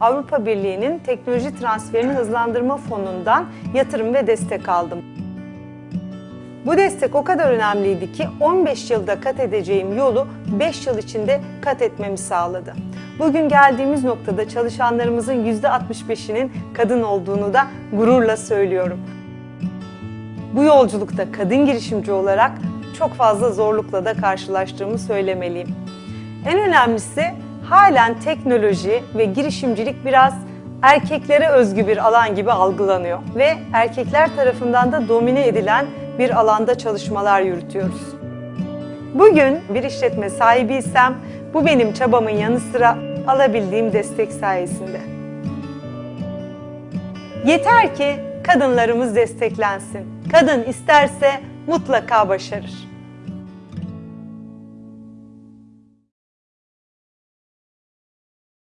Avrupa Birliği'nin teknoloji transferini hızlandırma fonundan yatırım ve destek aldım. Bu destek o kadar önemliydi ki 15 yılda kat edeceğim yolu 5 yıl içinde kat etmemi sağladı. Bugün geldiğimiz noktada çalışanlarımızın %65'inin kadın olduğunu da gururla söylüyorum. Bu yolculukta kadın girişimci olarak çok fazla zorlukla da karşılaştığımı söylemeliyim. En önemlisi halen teknoloji ve girişimcilik biraz erkeklere özgü bir alan gibi algılanıyor ve erkekler tarafından da domine edilen bir alanda çalışmalar yürütüyoruz. Bugün bir işletme sahibiysem bu benim çabamın yanı sıra alabildiğim destek sayesinde. Yeter ki kadınlarımız desteklensin. Kadın isterse mutlaka başarır.